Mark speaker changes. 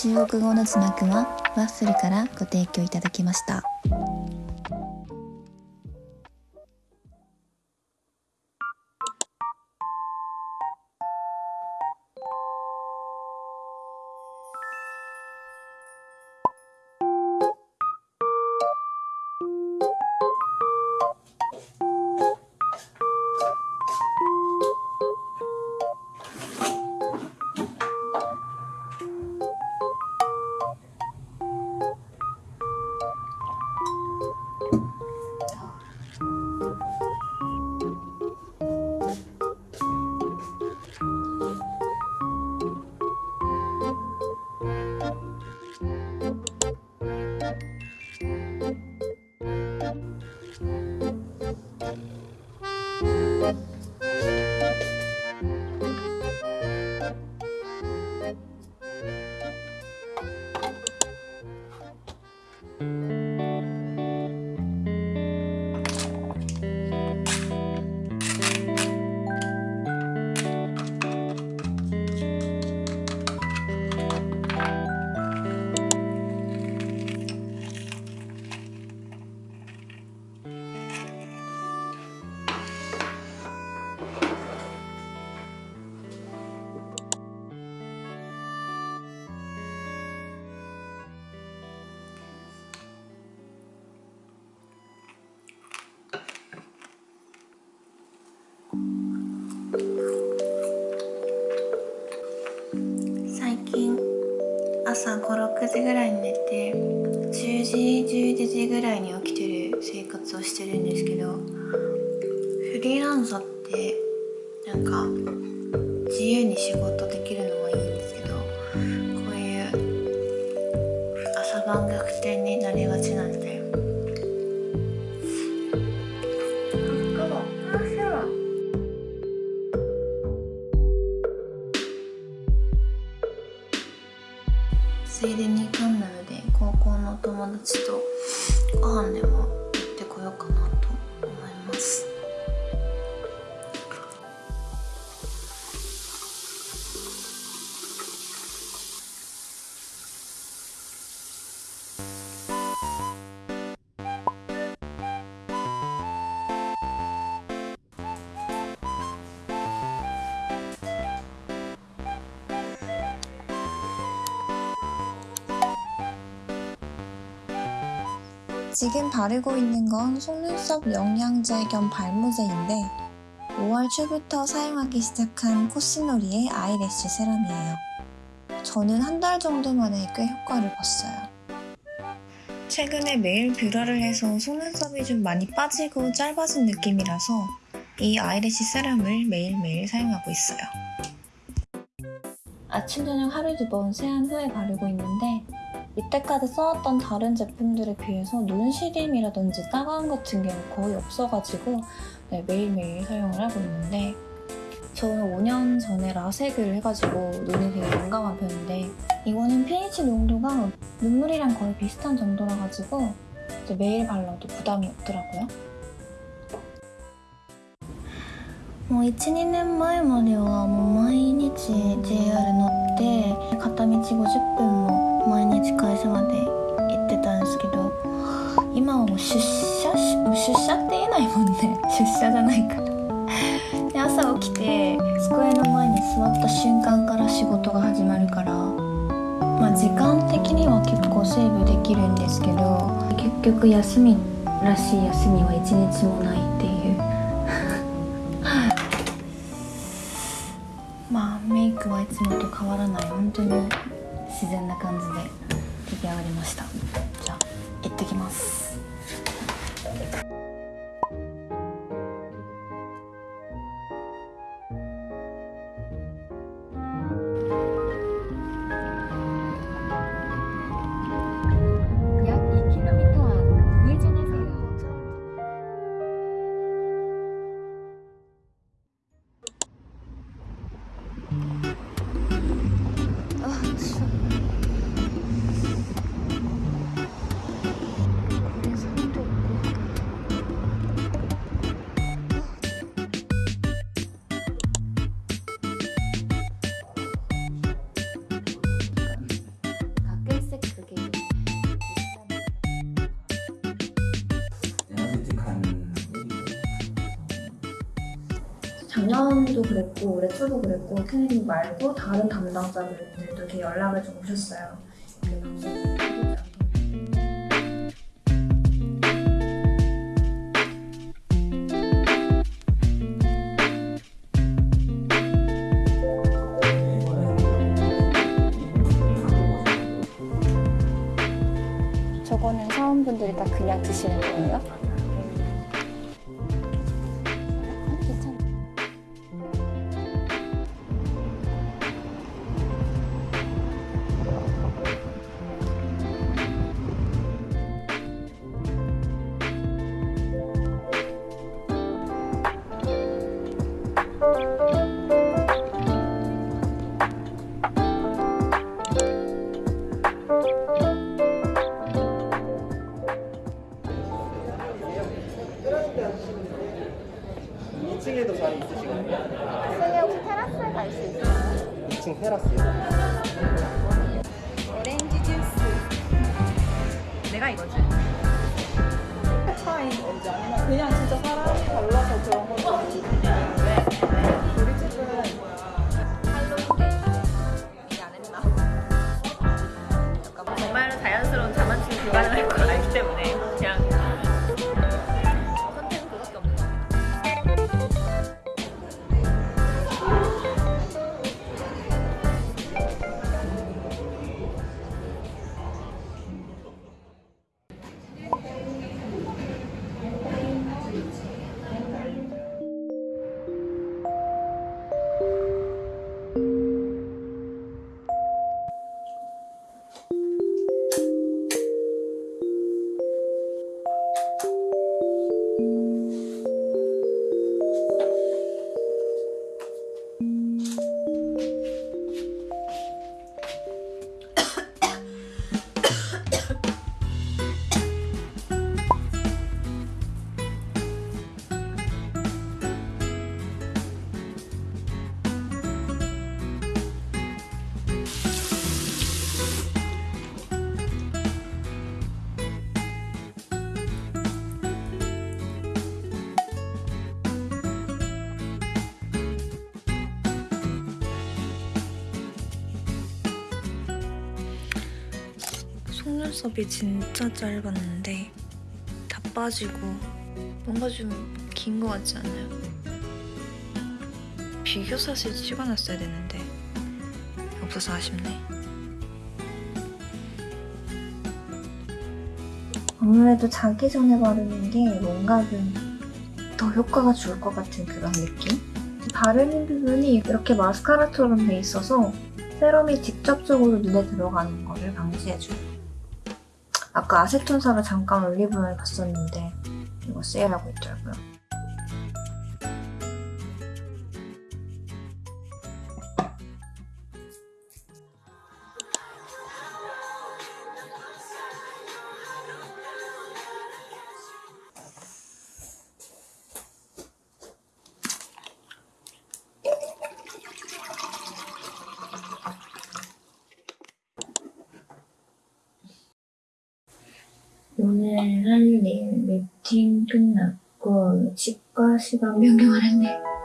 Speaker 1: 中国語の字幕はワッフルからご提供いただきました。朝56時ぐらいに寝て10時11時ぐらいに起きてる生活をしてるんですけどフリーランスってなんか自由に仕事できるのはいいんですけどこういう朝晩逆転になりちとご飯では 지금 바르고 있는 건 속눈썹 영양제 겸 발모제인데 5월 초부터 사용하기 시작한 코시노리의 아이래쉬 세럼이에요. 저는 한 달 정도 만에 꽤 효과를 봤어요. 최근에 매일 뷰러를 해서 속눈썹이 좀 많이 빠지고 짧아진 느낌이라서 이 아이래쉬 세럼을 매일매일 사용하고 있어요. 아침, 저녁 하루 두 번 세안 후에 바르고 있는데 이때까지 써왔던 다른 제품들에 비해서 눈 시림이라든지 따가움 같은 게 거의 없어가지고 네, 매일매일 사용을 하고 있는데 저는 5년 전에 라섹을 해가지고 눈이 되게 민감한 편인데 이거는 pH 농도가 눈물이랑 거의 비슷한 정도라 가지고 매일 발라도 부담이 없더라고요. もう1、2年前まではもう毎日 JR 乗って片道50分も 毎日会社まで行ってたんですけど今はもう出社出社って言えないもんね。出社じゃないから。で朝起きて机の前に座った瞬間から仕事が始まるからまあ時間的には結構セーブできるんですけど結局休みらしい休みは一日もないっていう。まあメイクはいつもと変わらない。本当に。自然な感じで。 작년도 그랬고 올해 초도 그랬고 케네디 말고 다른 담당자분들도 이렇게 연락을 좀 오셨어요.
Speaker 2: 저거는 사원분들이 다 그냥 드시는 거예요?
Speaker 3: 자리 있으시거든요.
Speaker 2: 선생님 혹시 테라스에 갈 수 있어요?
Speaker 3: 2층 테라스요.
Speaker 2: 오렌지 주스.
Speaker 4: 내가 이거지. 차인 건지 아니면 그냥 진짜 사람이 달라서 그런 건지
Speaker 5: 속눈썹이 진짜 짧았는데 다 빠지고 뭔가 좀 긴 것 같지 않아요? 비교 사실 찍어놨어야 되는데 없어서 아쉽네.
Speaker 1: 아무래도 자기 전에 바르는 게 뭔가 좀 더 효과가 좋을 것 같은 그런 느낌? 바르는 부분이 이렇게 마스카라처럼 돼 있어서 세럼이 직접적으로 눈에 들어가는 거를 방지해줘요. 아까 아세톤사를 잠깐 올리브영에 갔었는데 이거 세일하고 있더라고요. 오늘 할 일 미팅 끝났고 치과 시간 변경을 했네.